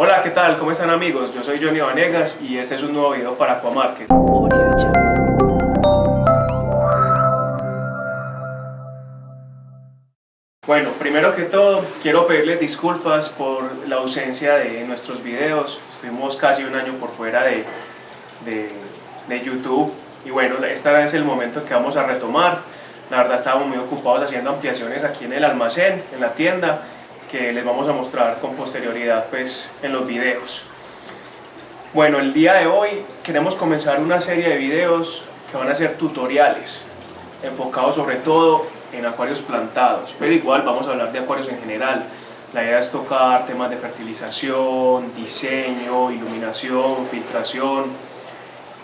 Hola, ¿qué tal? ¿Cómo están amigos? Yo soy Johnny Vanegas y este es un nuevo video para Aquamarket. Bueno, primero que todo, quiero pedirles disculpas por la ausencia de nuestros videos. Estuvimos casi un año por fuera de, de, de YouTube y bueno, este es el momento que vamos a retomar. La verdad estábamos muy ocupados haciendo ampliaciones aquí en el almacén, en la tienda, que les vamos a mostrar con posterioridad pues, en los videos. Bueno, el día de hoy queremos comenzar una serie de videos que van a ser tutoriales, enfocados sobre todo en acuarios plantados, pero igual vamos a hablar de acuarios en general. La idea es tocar temas de fertilización, diseño, iluminación, filtración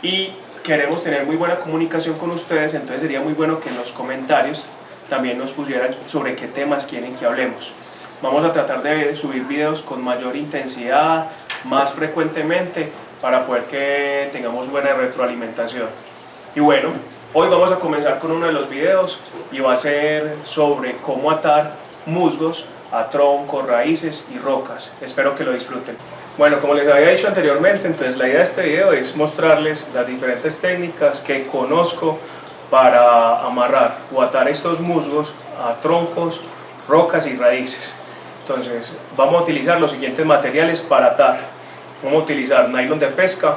y queremos tener muy buena comunicación con ustedes, entonces sería muy bueno que en los comentarios también nos pusieran sobre qué temas quieren que hablemos. Vamos a tratar de subir videos con mayor intensidad, más frecuentemente, para poder que tengamos buena retroalimentación. Y bueno, Hoy vamos a comenzar con uno de los videos y va a ser sobre cómo atar musgos a troncos, raíces y rocas. Espero que lo disfruten. Bueno, como les había dicho anteriormente, entonces la idea de este video es mostrarles las diferentes técnicas que conozco para amarrar o atar estos musgos a troncos, rocas y raíces. Entonces vamos a utilizar los siguientes materiales para atar. Vamos a utilizar nylon de pesca,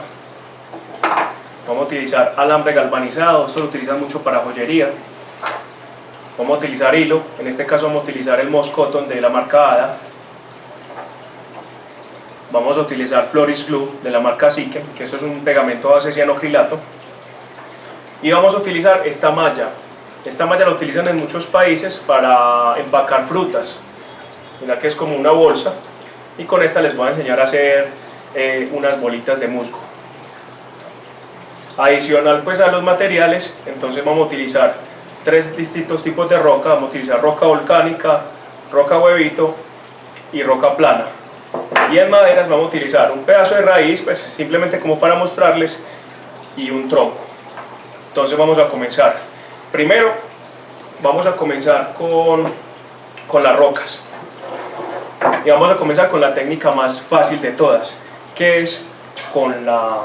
Vamos a utilizar alambre galvanizado, esto lo utilizan mucho para joyería. Vamos a utilizar hilo, en este caso vamos a utilizar el Moss Cotton de la marca ADA. Vamos a utilizar Floris Glue de la marca Siken, que esto es un pegamento base cianocrilato. Y vamos a utilizar esta malla. Esta malla la utilizan en muchos países para empacar frutas. Mira que es como una bolsa. Y con esta les voy a enseñar a hacer eh, unas bolitas de musgo. Adicional pues a los materiales, entonces vamos a utilizar tres distintos tipos de roca, vamos a utilizar roca volcánica, roca huevito y roca plana. Y en maderas vamos a utilizar un pedazo de raíz, pues simplemente como para mostrarles, y un tronco. Entonces vamos a comenzar. Primero vamos a comenzar con, con las rocas. Y vamos a comenzar con la técnica más fácil de todas, que es con la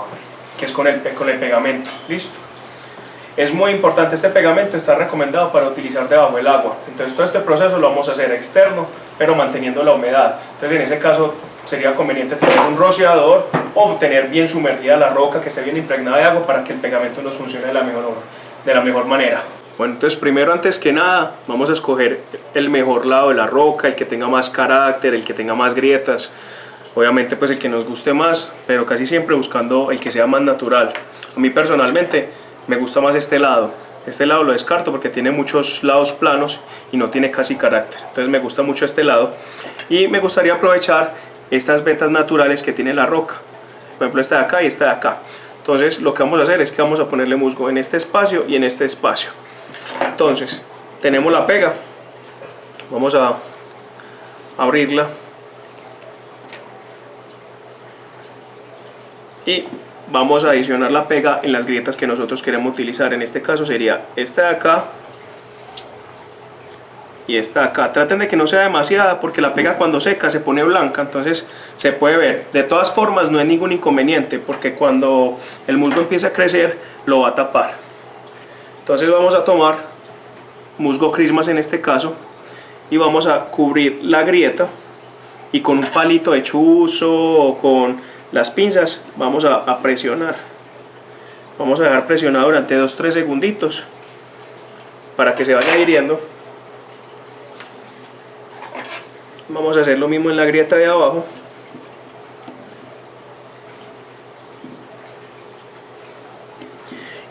que es con el, con el pegamento. Listo. Es muy importante este pegamento, está recomendado para utilizar debajo del agua. Entonces todo este proceso lo vamos a hacer externo, pero manteniendo la humedad. Entonces en ese caso sería conveniente tener un rociador o tener bien sumergida la roca, que esté bien impregnada de agua para que el pegamento nos funcione de la mejor, de la mejor manera. Bueno, entonces primero antes que nada vamos a escoger el mejor lado de la roca, el que tenga más carácter, el que tenga más grietas obviamente pues el que nos guste más, pero casi siempre buscando el que sea más natural. A mí personalmente me gusta más este lado, este lado lo descarto porque tiene muchos lados planos y no tiene casi carácter, entonces me gusta mucho este lado y me gustaría aprovechar estas vetas naturales que tiene la roca, por ejemplo esta de acá y esta de acá. Entonces lo que vamos a hacer es que vamos a ponerle musgo en este espacio y en este espacio. Entonces tenemos la pega, vamos a abrirla. Y vamos a adicionar la pega en las grietas que nosotros queremos utilizar. En este caso sería esta de acá y esta de acá. Traten de que no sea demasiada porque la pega cuando seca se pone blanca. Entonces se puede ver. De todas formas no hay ningún inconveniente porque cuando el musgo empieza a crecer lo va a tapar. Entonces vamos a tomar musgo crismas en este caso y vamos a cubrir la grieta y con un palito de chuzo o con las pinzas vamos a, presionar. Vamos a dejar presionado durante 2-3 segunditos para que se vaya hiriendo. Vamos a hacer lo mismo en la grieta de abajo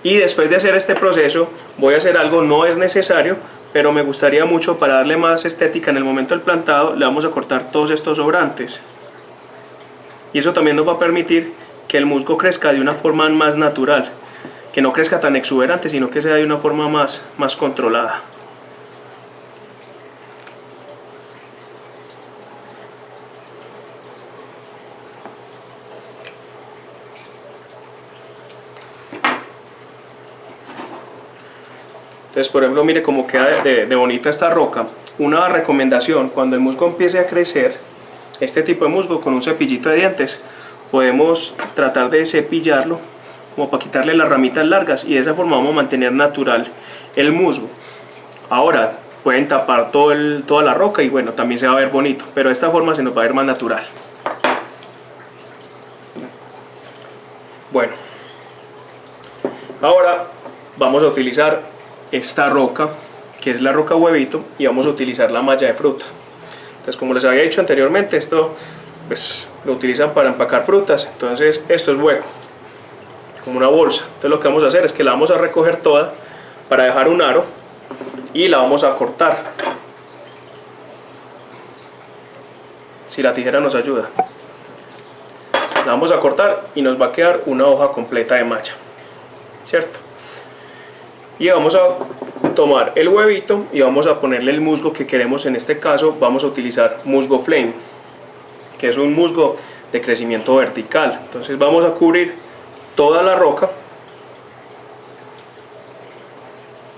y después de hacer este proceso voy a hacer algo, no es necesario pero me gustaría mucho para darle más estética en el momento del plantado le vamos a cortar todos estos sobrantes y eso también nos va a permitir que el musgo crezca de una forma más natural, que no crezca tan exuberante, sino que sea de una forma más, más controlada. Entonces, por ejemplo, mire cómo queda de, bonita esta roca. Una recomendación, cuando el musgo empiece a crecer, este tipo de musgo con un cepillito de dientes podemos tratar de cepillarlo como para quitarle las ramitas largas y de esa forma vamos a mantener natural el musgo. Ahora pueden tapar toda la roca y bueno, también se va a ver bonito, pero de esta forma se nos va a ver más natural. Bueno, ahora vamos a utilizar esta roca, que es la roca huevito, y vamos a utilizar la malla de fruta. Entonces, como les había dicho anteriormente, esto pues, lo utilizan para empacar frutas, entonces esto es hueco, como una bolsa. Entonces lo que vamos a hacer es que la vamos a recoger toda para dejar un aro y la vamos a cortar. Si la tijera nos ayuda. La vamos a cortar y nos va a quedar una hoja completa de malla. ¿Cierto? Y vamos a tomar el huevito y vamos a ponerle el musgo que queremos en este caso. Vamos a utilizar musgo flame, que es un musgo de crecimiento vertical. Entonces vamos a cubrir toda la roca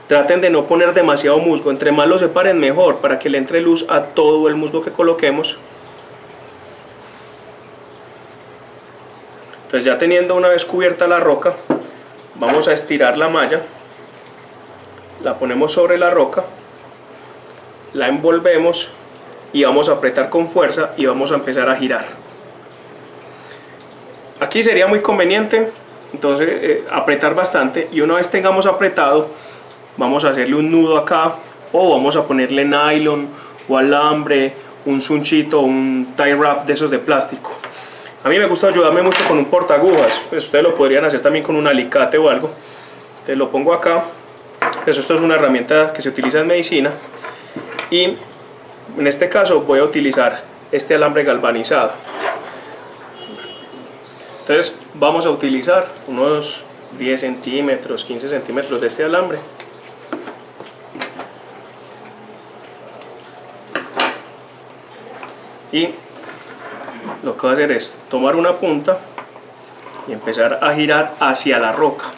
Traten de no poner demasiado musgo, entre más lo separen mejor para que le entre luz a todo el musgo que coloquemos. Entonces ya teniendo una vez cubierta la roca, vamos a estirar la malla, la ponemos sobre la roca, la envolvemos y vamos a apretar con fuerza y vamos a empezar a girar. Aquí sería muy conveniente entonces eh, apretar bastante y una vez tengamos apretado vamos a hacerle un nudo acá o vamos a ponerle nylon o alambre, un sunchito, un tie wrap de esos de plástico. A mí me gusta ayudarme mucho con un portagujas, pues ustedes lo podrían hacer también con un alicate o algo. Te lo pongo acá, pues esto es una herramienta que se utiliza en medicina y en este caso voy a utilizar este alambre galvanizado. Entonces vamos a utilizar unos 10 centímetros, 15 centímetros de este alambre y lo que voy a hacer es tomar una punta y empezar a girar hacia la roca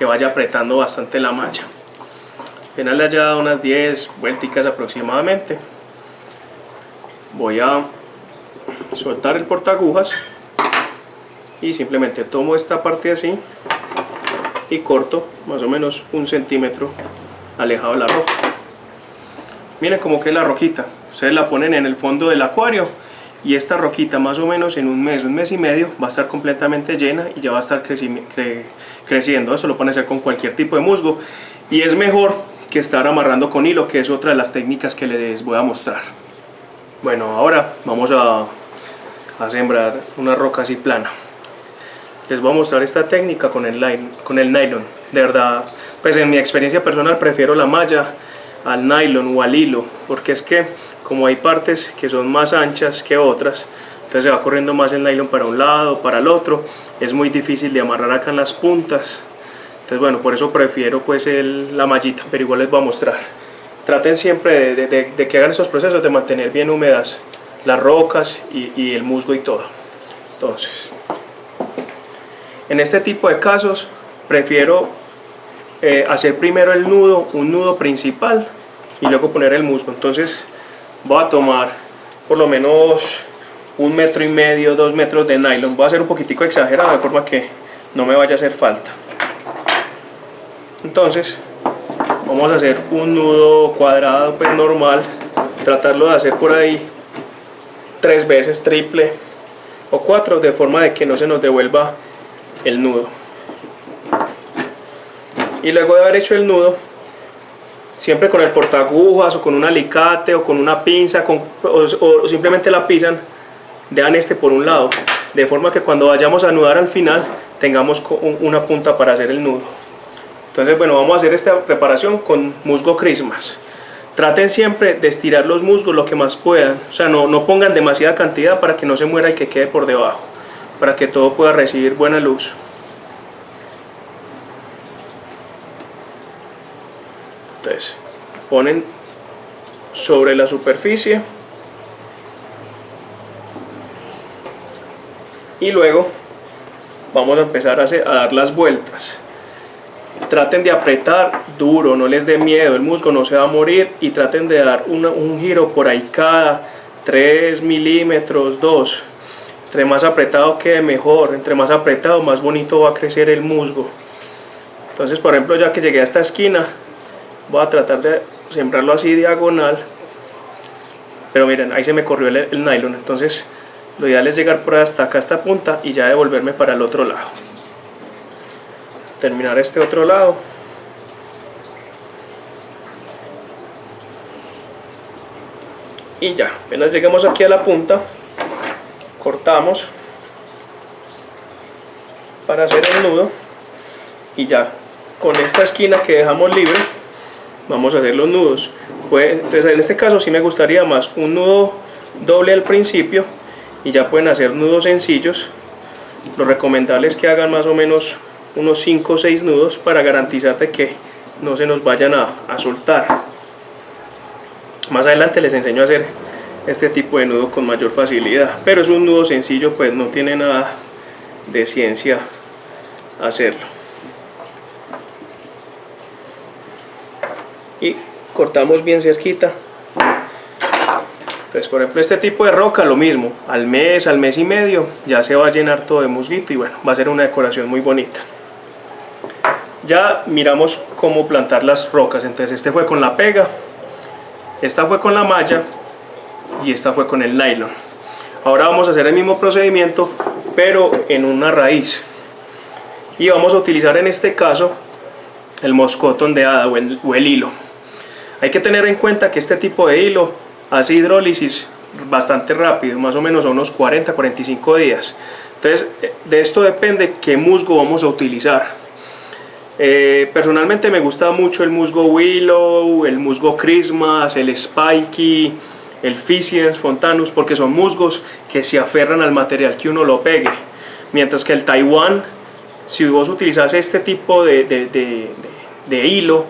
que vaya apretando bastante la malla apenas le haya dado unas 10 vuelticas aproximadamente voy a soltar el portagujas y simplemente tomo esta parte así y corto más o menos un centímetro alejado de la roca. Miren como que la roquita. Ustedes la ponen en el fondo del acuario y esta roquita más o menos en un mes, un mes y medio va a estar completamente llena y ya va a estar creciendo. Eso lo pueden hacer con cualquier tipo de musgo y es mejor que estar amarrando con hilo, que es otra de las técnicas que les voy a mostrar. Bueno, ahora vamos a, sembrar una roca así plana. Les voy a mostrar esta técnica con el, con el nylon. De verdad, pues en mi experiencia personal prefiero la malla al nylon o al hilo, porque es que como hay partes que son más anchas que otras, entonces se va corriendo más el nylon para un lado, para el otro, es muy difícil de amarrar acá en las puntas, entonces bueno, por eso prefiero pues el, la mallita, pero igual les voy a mostrar. Traten siempre de, que hagan esos procesos de mantener bien húmedas las rocas y, el musgo y todo. Entonces, en este tipo de casos prefiero eh, hacer primero el nudo, un nudo principal y luego poner el musgo. Entonces voy a tomar por lo menos un metro y medio, dos metros de nylon. Voy a hacer un poquitico exagerado de forma que no me vaya a hacer falta. Entonces vamos a hacer un nudo cuadrado pues normal, tratarlo de hacer por ahí tres veces triple o cuatro de forma de que no se nos devuelva el nudo. Y luego de haber hecho el nudo, siempre con el portagujas o con un alicate o con una pinza o, simplemente la pisan, dejan este por un lado, de forma que cuando vayamos a anudar al final tengamos una punta para hacer el nudo. Entonces bueno, vamos a hacer esta preparación con musgo Christmas. Traten siempre de estirar los musgos lo que más puedan, o sea, no, no pongan demasiada cantidad para que no se muera el que quede por debajo, para que todo pueda recibir buena luz. entonces ponen sobre la superficie y luego vamos a empezar a, dar las vueltas traten de apretar duro, no les dé miedo, el musgo no se va a morir y traten de dar un giro por ahí cada 3 milímetros, 2. Entre más apretado quede mejor, entre más apretado más bonito va a crecer el musgo. Entonces por ejemplo ya que llegué a esta esquina, voy a tratar de sembrarlo así diagonal. Pero miren, ahí se me corrió el, nylon, entonces lo ideal es llegar por hasta acá, esta punta, y ya devolverme para el otro lado. Terminar este otro lado. Y ya, apenas lleguemos aquí a la punta, cortamos para hacer el nudo y ya con esta esquina que dejamos libre vamos a hacer los nudos. Pues, en este caso sí me gustaría más un nudo doble al principio y ya pueden hacer nudos sencillos. Lo recomendable es que hagan más o menos unos 5 o 6 nudos para garantizar que no se nos vayan a soltar. Más adelante les enseño a hacer este tipo de nudo con mayor facilidad pero es un nudo sencillo pues no tiene nada de ciencia hacerlo y cortamos bien cerquita. Entonces por ejemplo este tipo de roca lo mismo al mes al mes y medio ya se va a llenar todo de musguito y bueno va a ser una decoración muy bonita. Ya miramos cómo plantar las rocas. Entonces este fue con la pega esta fue con la malla y esta fue con el nylon. Ahora vamos a hacer el mismo procedimiento pero en una raíz. Y vamos a utilizar en este caso el moscotón de hada o el hilo hay que tener en cuenta que este tipo de hilo hace hidrólisis bastante rápido, más o menos a unos 40-45 días. Entonces, de esto depende qué musgo vamos a utilizar. Eh, personalmente me gusta mucho el musgo Willow, el musgo Christmas, el Spikey, el Ficiens Fontanus, porque son musgos que se aferran al material que uno lo pegue. Mientras que el Taiwan, si vos utilizas este tipo de hilo,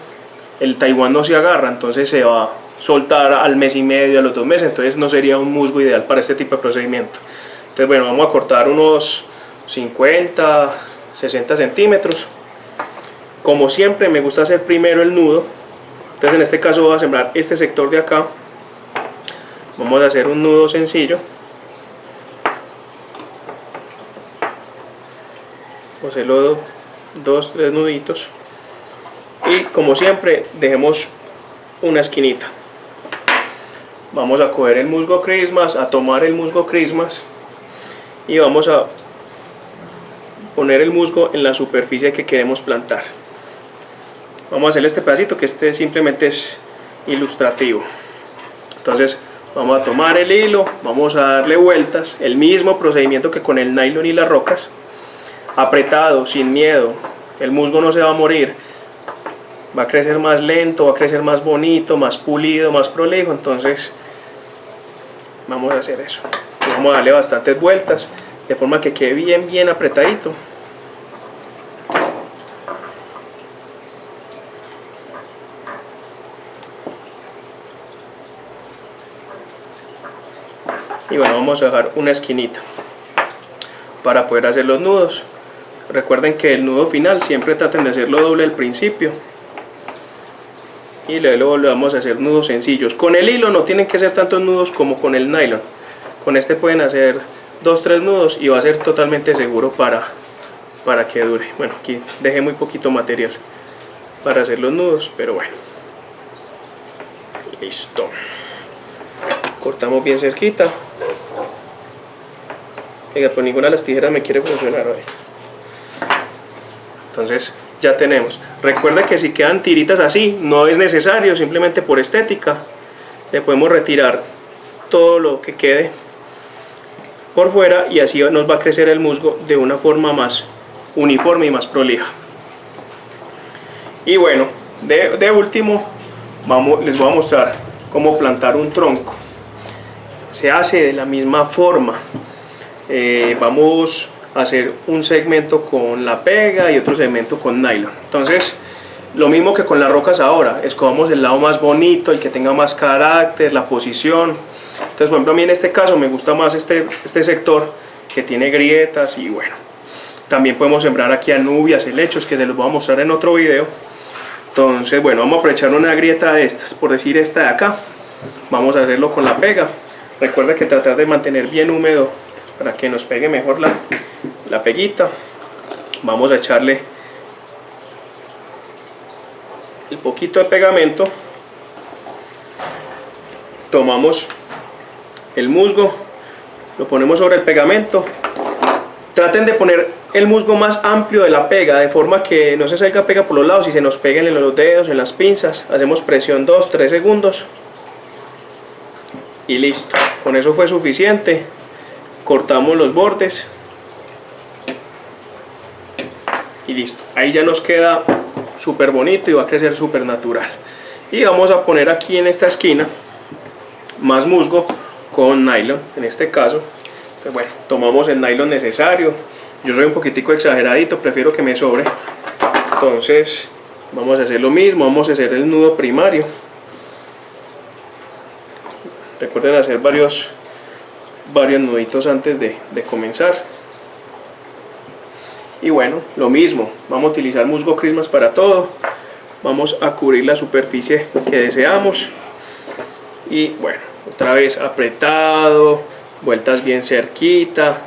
el Taiwán no se agarra, entonces se va a soltar al mes y medio, a los dos meses, entonces no sería un musgo ideal para este tipo de procedimiento. Entonces bueno, vamos a cortar unos 50, 60 centímetros. Como siempre me gusta hacer primero el nudo, entonces en este caso voy a sembrar este sector de acá. Vamos a hacer un nudo sencillo. Dos, tres nuditos como siempre dejemos una esquinita. Vamos a coger el musgo Christmas, a tomar el musgo Christmas y vamos a poner el musgo en la superficie que queremos plantar. Vamos a hacer este pedacito que este simplemente es ilustrativo. Entonces vamos a tomar el hilo, vamos a darle vueltas el mismo procedimiento que con el nylon y las rocas. Apretado, sin miedo el musgo no se va a morir va a crecer más lento, va a crecer más bonito, más pulido, más prolijo, entonces vamos a hacer eso. Vamos a darle bastantes vueltas, de forma que quede bien, bien apretadito. Y bueno, vamos a dejar una esquinita para poder hacer los nudos. Recuerden que el nudo final siempre traten de hacerlo doble al principio y luego le vamos a hacer nudos sencillos. Con el hilo no tienen que ser tantos nudos como con el nylon. Con este pueden hacer dos tres nudos y va a ser totalmente seguro para para que dure. Bueno aquí dejé muy poquito material para hacer los nudos pero bueno. Listo. Cortamos bien cerquita. Venga, pues ninguna de las tijeras me quiere funcionar hoy. Entonces ya tenemos. Recuerda que si quedan tiritas así, no es necesario, simplemente por estética, le podemos retirar todo lo que quede por fuera y así nos va a crecer el musgo de una forma más uniforme y más prolija. Y bueno, de, último vamos, les voy a mostrar cómo plantar un tronco. Se hace de la misma forma. Eh, vamos hacer un segmento con la pega y otro segmento con nylon. Entonces lo mismo que con las rocas ahora escogamos el lado más bonito el que tenga más carácter la posición. Entonces por ejemplo a mí en este caso me gusta más este, este sector que tiene grietas y bueno también podemos sembrar aquí anubias, helechos que se los voy a mostrar en otro video. Entonces bueno vamos a aprovechar una grieta de estas por decir esta de acá. Vamos a hacerlo con la pega. Recuerda que tratar de mantener bien húmedo para que nos pegue mejor la, la peguita. Vamos a echarle el poquito de pegamento. Tomamos el musgo lo ponemos sobre el pegamento. Traten de poner el musgo más amplio de la pega de forma que no se salga pega por los lados y se nos peguen en los dedos, en las pinzas. Hacemos presión 2-3 segundos. Y listo. Con eso fue suficiente cortamos los bordes. Y listo. Ahí ya nos queda súper bonito y va a crecer súper natural. Y vamos a poner aquí en esta esquina más musgo con nylon en este caso. Entonces bueno tomamos el nylon necesario. Yo soy un poquitico exageradito prefiero que me sobre. Entonces vamos a hacer lo mismo vamos a hacer el nudo primario. Recuerden hacer varios varios nuditos antes de, comenzar y bueno, lo mismo, vamos a utilizar musgo Christmas para todo. Vamos a cubrir la superficie que deseamos. Y bueno, otra vez apretado, vueltas bien cerquita.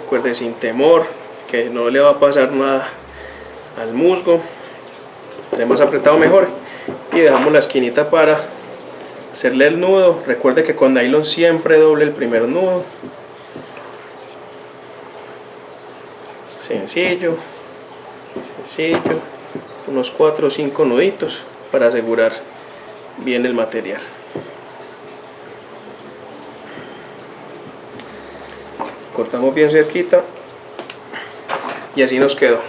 Recuerden sin temor, que no le va a pasar nada al musgo. Hemos apretado mejor. Y dejamos la esquinita para hacerle el nudo. Recuerde que con nylon siempre doble el primer nudo. sencillo sencillo. Unos 4 o 5 nuditos para asegurar bien el material. Cortamos bien cerquita y así nos quedó.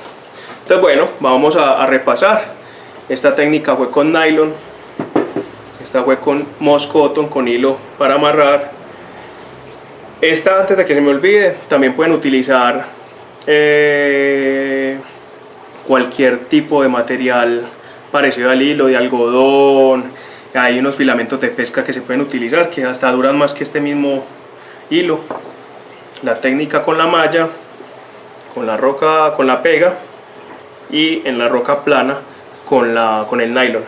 Entonces bueno vamos a, repasar esta técnica. Fue con nylon esta fue con moss cotton con hilo para amarrar esta antes de que se me olvide también pueden utilizar eh, cualquier tipo de material parecido al hilo, de algodón, hay unos filamentos de pesca que se pueden utilizar que hasta duran más que este mismo hilo. La técnica con la malla, con la roca, con la pega y en la roca plana con, la, con el nylon.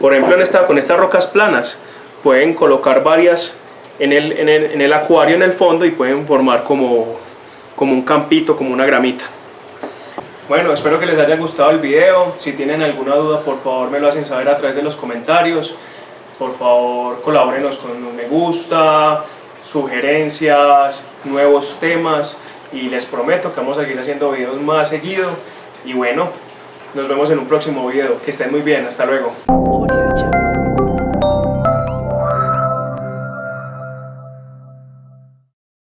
Por ejemplo, en esta, con estas rocas planas pueden colocar varias en el, en el, en el acuario en el fondo y pueden formar como como un campito, como una gramita. Bueno, espero que les haya gustado el video. Si tienen alguna duda, por favor me lo hacen saber a través de los comentarios. Por favor, colabórenos con un me gusta, sugerencias, nuevos temas. Y les prometo que vamos a seguir haciendo videos más seguido. Y bueno, nos vemos en un próximo video. Que estén muy bien. Hasta luego.